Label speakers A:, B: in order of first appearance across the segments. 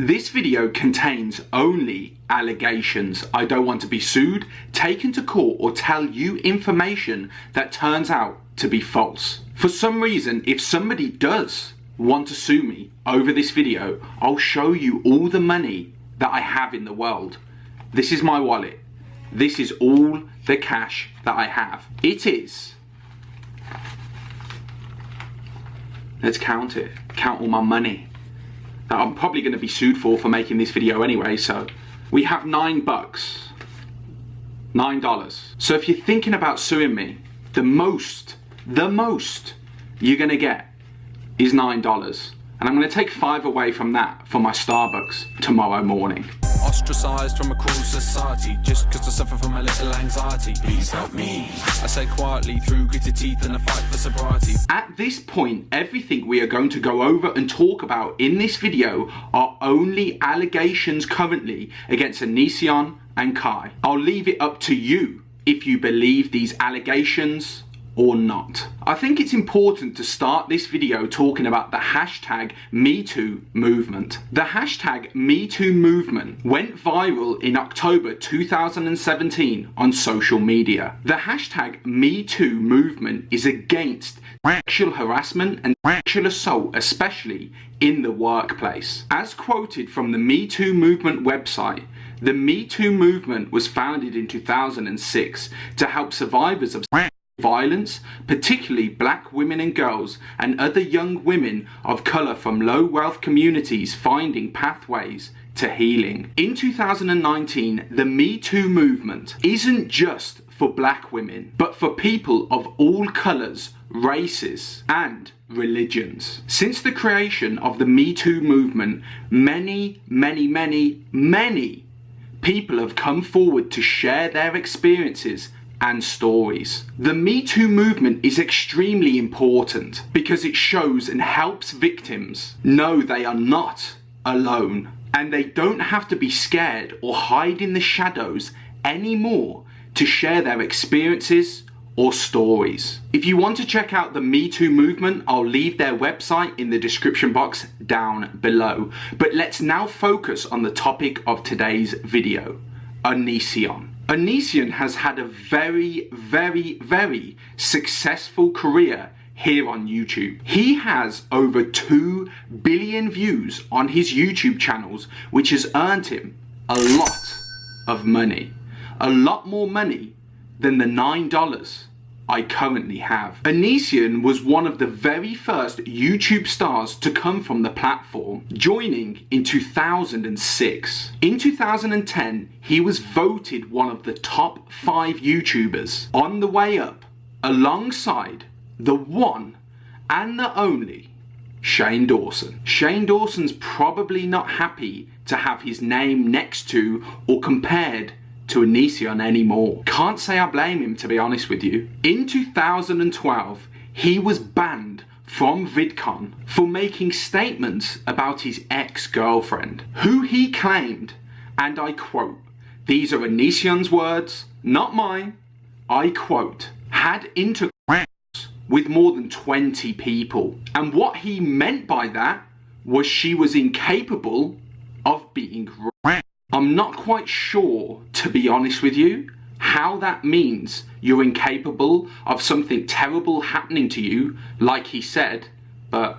A: This video contains only allegations. I don't want to be sued, taken to court or tell you information that turns out to be false. For some reason, if somebody does want to sue me over this video, I'll show you all the money that I have in the world. This is my wallet. This is all the cash that I have. It is. Let's count it. Count all my money. That I'm probably going to be sued for for making this video anyway, so. We have nine bucks. Nine dollars. So if you're thinking about suing me, the most, the most you're going to get is nine dollars. And I'm going to take five away from that for my Starbucks tomorrow morning.
B: Ostracized from a cruel society Just cause I suffer from a little anxiety. Please help me. I say quietly through gritted teeth and a fight for sobriety.
A: At this point, everything we are going to go over and talk about in this video are only allegations currently against Onision and Kai. I'll leave it up to you if you believe these allegations or not. I think it's important to start this video talking about the hashtag MeToo movement. The hashtag MeToo movement went viral in October 2017 on social media. The hashtag MeToo movement is against sexual harassment and sexual assault, especially in the workplace. As quoted from the MeToo movement website, the Me Too movement was founded in 2006 to help survivors of violence, particularly black women and girls and other young women of colour from low wealth communities finding pathways to healing. In 2019, the Me Too movement isn't just for black women, but for people of all colours, races and religions. Since the creation of the Me Too movement, many, many, many, many people have come forward to share their experiences and stories. The Me Too movement is extremely important because it shows and helps victims know they are not alone and they don't have to be scared or hide in the shadows anymore to share their experiences or stories. If you want to check out the Me Too movement, I'll leave their website in the description box down below. But let's now focus on the topic of today's video, Onision. Onision has had a very, very, very successful career here on YouTube. He has over 2 billion views on his YouTube channels, which has earned him a lot of money. A lot more money than the $9 I currently have. Onision was one of the very first YouTube stars to come from the platform, joining in 2006. In 2010, he was voted one of the top 5 YouTubers on the way up, alongside the one and the only Shane Dawson. Shane Dawson's probably not happy to have his name next to or compared to Onision anymore. Can't say I blame him to be honest with you. In 2012, he was banned from VidCon for making statements about his ex-girlfriend, who he claimed, and I quote, these are Onision's words, not mine, I quote, had intercourse with more than 20 people. And what he meant by that was she was incapable of being I'm not quite sure, to be honest with you, how that means you're incapable of something terrible happening to you, like he said, but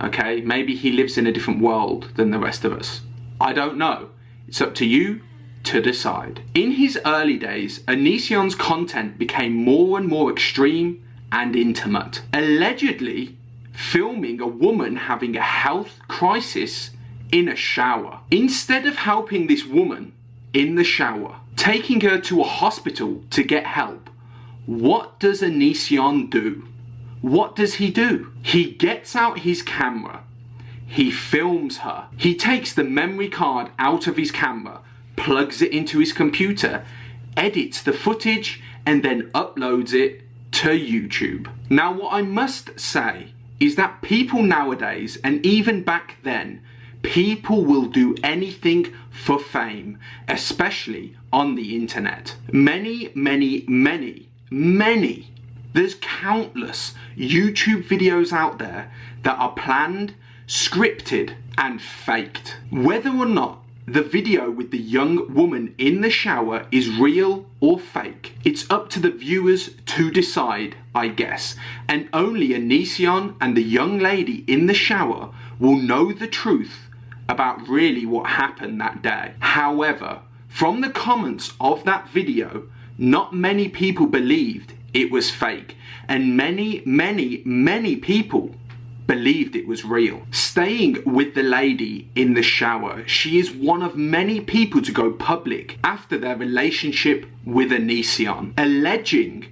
A: okay, maybe he lives in a different world than the rest of us. I don't know. It's up to you to decide. In his early days, Onision's content became more and more extreme and intimate, allegedly filming a woman having a health crisis in a shower. Instead of helping this woman in the shower, taking her to a hospital to get help, what does Onision do? What does he do? He gets out his camera, he films her, he takes the memory card out of his camera, plugs it into his computer, edits the footage, and then uploads it to YouTube. Now what I must say is that people nowadays, and even back then, People will do anything for fame, especially on the internet. Many, many, many, many, there's countless YouTube videos out there that are planned, scripted and faked. Whether or not the video with the young woman in the shower is real or fake. It's up to the viewers to decide, I guess. And only Onision and the young lady in the shower will know the truth about really what happened that day. However, from the comments of that video, not many people believed it was fake. And many, many, many people believed it was real. Staying with the lady in the shower, she is one of many people to go public after their relationship with Onision, alleging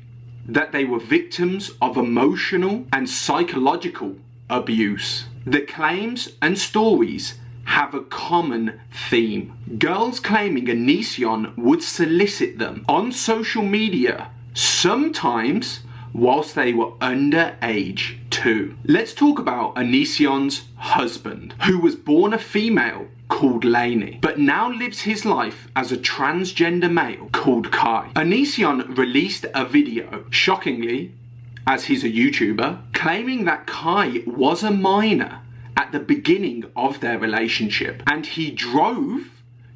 A: that they were victims of emotional and psychological abuse. The claims and stories have a common theme. Girls claiming Onision would solicit them on social media, sometimes whilst they were underage too. Let's talk about Onision's husband, who was born a female called Lainey, but now lives his life as a transgender male called Kai. Onision released a video, shockingly, as he's a YouTuber, claiming that Kai was a minor at the beginning of their relationship and he drove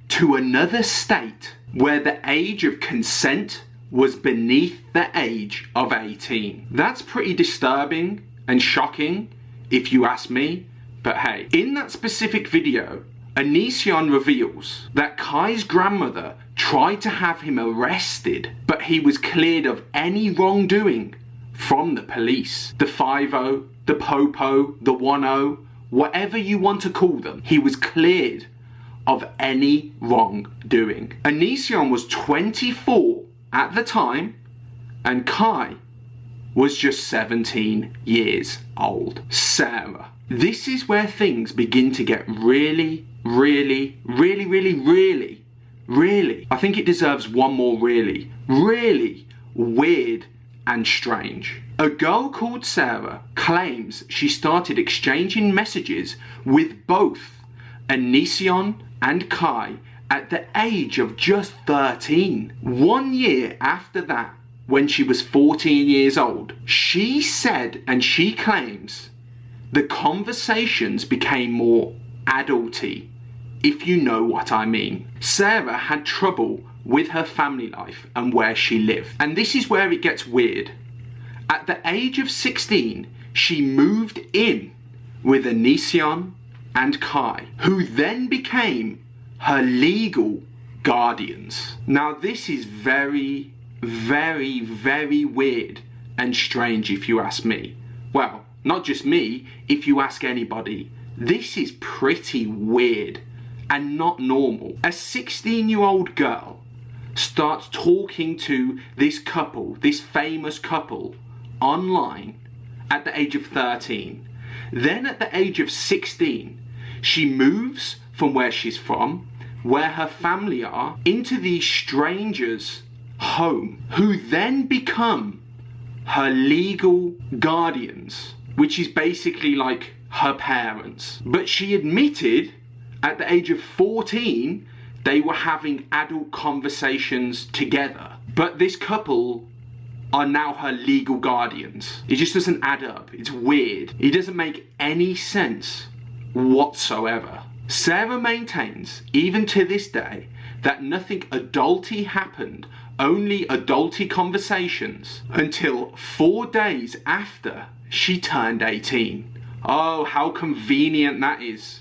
A: to another state where the age of consent was beneath the age of 18. That's pretty disturbing and shocking if you ask me, but hey, in that specific video, Onision reveals that Kai's grandmother tried to have him arrested, but he was cleared of any wrongdoing from the police. The 5-0, the Popo, the 1-0, whatever you want to call them, he was cleared of any wrongdoing. Onision was 24 at the time, and Kai was just 17 years old. Sarah. This is where things begin to get really, really, really, really, really, really, I think it deserves one more really, really weird and strange. A girl called Sarah claims she started exchanging messages with both Onision and Kai at the age of just 13. One year after that, when she was 14 years old, she said and she claims the conversations became more adulty, if you know what I mean. Sarah had trouble with her family life and where she lived. And this is where it gets weird. At the age of 16, she moved in with Onision and Kai, who then became her legal guardians. Now, this is very, very, very weird and strange if you ask me. Well, not just me, if you ask anybody. This is pretty weird and not normal. A 16 year old girl starts talking to this couple, this famous couple, online at the age of 13. Then at the age of 16, she moves from where she's from where her family are into these strangers' home who then become her legal guardians, which is basically like her parents. But she admitted at the age of 14 they were having adult conversations together. But this couple are now her legal guardians. It just doesn't add up. It's weird. It doesn't make any sense whatsoever. Sarah maintains, even to this day, that nothing adulty happened, only adulty conversations, until four days after she turned 18. Oh, how convenient that is.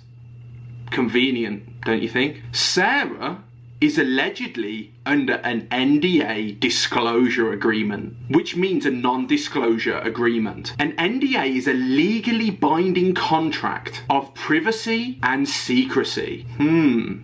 A: Convenient, don't you think? Sarah is allegedly under an NDA disclosure agreement, which means a non disclosure agreement. An NDA is a legally binding contract of privacy and secrecy. Hmm.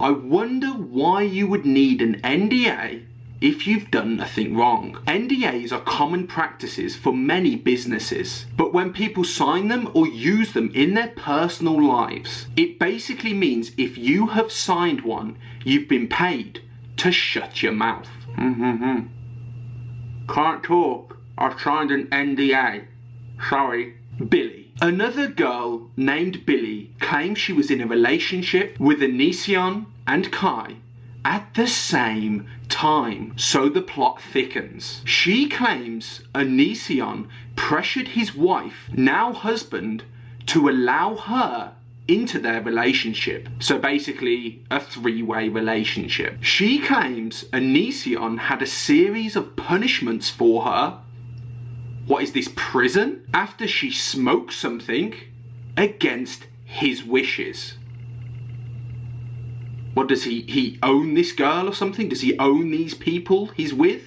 A: I wonder why you would need an NDA if you've done nothing wrong. NDAs are common practices for many businesses, but when people sign them or use them in their personal lives, it basically means if you have signed one, you've been paid to shut your mouth. Mm-hmm. Can't talk. I've signed an NDA. Sorry. Billie. Another girl named Billie claims she was in a relationship with Onision and Kai at the same time, so the plot thickens. She claims Onision pressured his wife, now husband, to allow her into their relationship. So basically, a three way relationship. She claims Onision had a series of punishments for her. What is this, prison? After she smoked something against his wishes. What does he, he own this girl or something? Does he own these people he's with?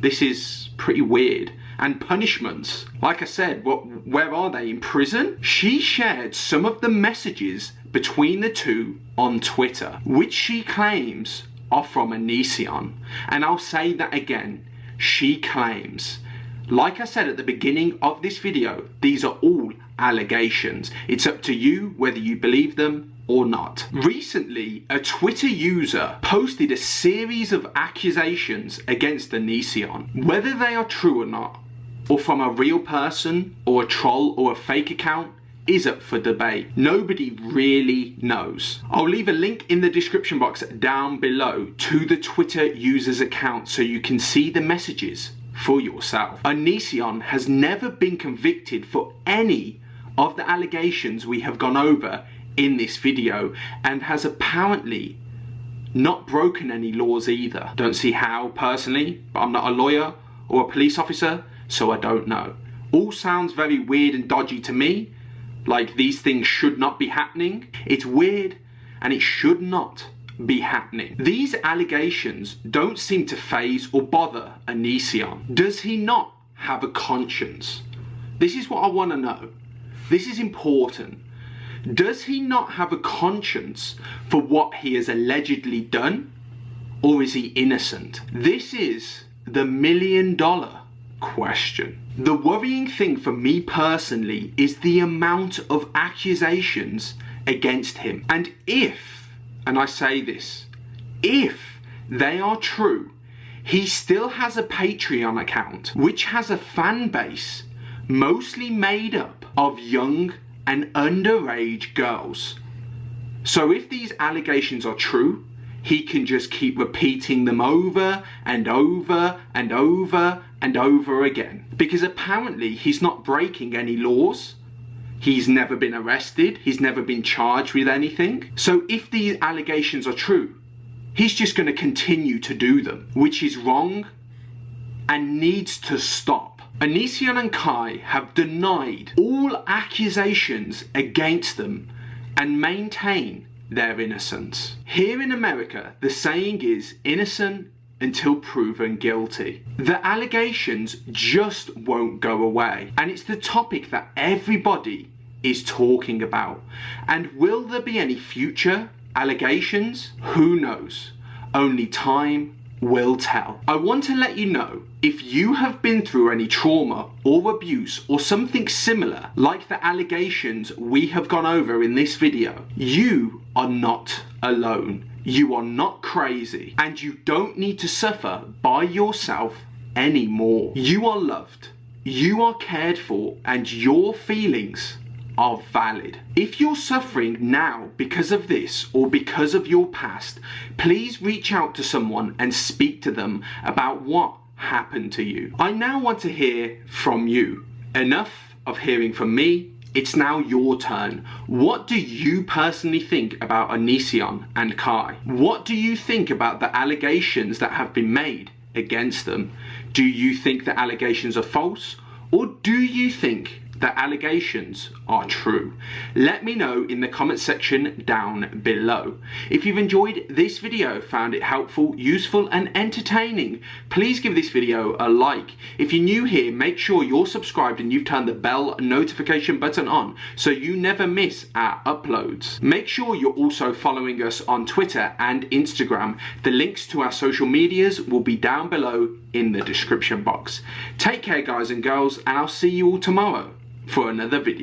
A: This is pretty weird. And punishments, like I said, what, where are they? In prison? She shared some of the messages between the two on Twitter, which she claims are from Onision. And I'll say that again. She claims. Like I said at the beginning of this video, these are all allegations. It's up to you whether you believe them or not. Recently, a Twitter user posted a series of accusations against Onision. Whether they are true or not, or from a real person, or a troll, or a fake account, is up for debate. Nobody really knows. I'll leave a link in the description box down below to the Twitter user's account so you can see the messages for yourself. Onision has never been convicted for any of the allegations we have gone over in this video and has apparently not broken any laws either. Don't see how personally, but I'm not a lawyer or a police officer, so I don't know. All sounds very weird and dodgy to me, like these things should not be happening. It's weird and it should not be happening. These allegations don't seem to faze or bother Onision. Does he not have a conscience? This is what I want to know. This is important. Does he not have a conscience for what he has allegedly done? Or is he innocent? This is the million dollar question. The worrying thing for me personally is the amount of accusations against him. And if, and I say this, if they are true, he still has a Patreon account which has a fan base mostly made up of young and underage girls. So if these allegations are true, he can just keep repeating them over and over and over and over again. Because apparently he's not breaking any laws. He's never been arrested. He's never been charged with anything. So if these allegations are true, he's just going to continue to do them, which is wrong and needs to stop. Onision and Kai have denied all accusations against them and maintain their innocence. Here in America, the saying is innocent until proven guilty. The allegations just won't go away, and it's the topic that everybody is talking about. And will there be any future allegations? Who knows? Only time will tell. I want to let you know if you have been through any trauma or abuse or something similar like the allegations we have gone over in this video, you are not alone. You are not crazy and you don't need to suffer by yourself anymore. You are loved, you are cared for and your feelings are valid. If you're suffering now because of this or because of your past, please reach out to someone and speak to them about what happened to you. I now want to hear from you. Enough of hearing from me. It's now your turn. What do you personally think about Onision and Kai? What do you think about the allegations that have been made against them? Do you think the allegations are false? Or do you think the allegations are true? Let me know in the comment section down below. If you've enjoyed this video, found it helpful, useful and entertaining, please give this video a like. If you're new here, make sure you're subscribed and you've turned the bell notification button on so you never miss our uploads. Make sure you're also following us on Twitter and Instagram. The links to our social medias will be down below in the description box. Take care guys and girls and I'll see you all tomorrow for another video.